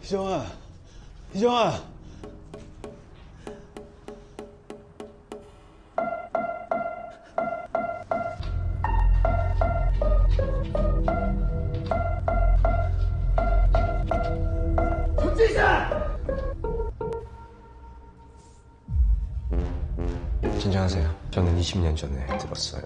희정아, 희정아. 진정하세요. 저는 20년 전에 들었어요.